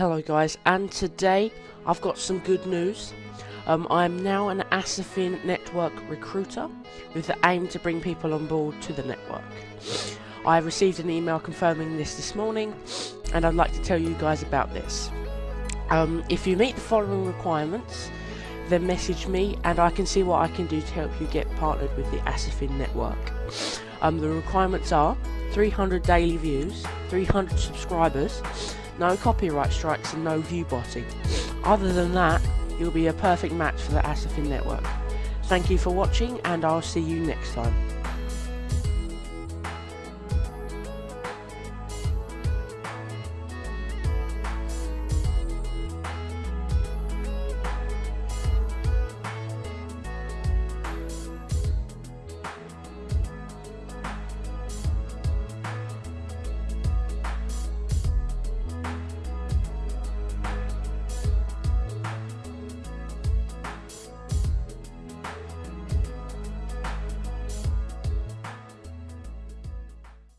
Hello guys, and today I've got some good news. Um, I am now an Asafin network recruiter with the aim to bring people on board to the network. I received an email confirming this this morning and I'd like to tell you guys about this. Um, if you meet the following requirements, then message me and I can see what I can do to help you get partnered with the Asafin network. Um, the requirements are 300 daily views, 300 subscribers, no copyright strikes and no view botting. Other than that, you'll be a perfect match for the Asafin network. Thank you for watching and I'll see you next time.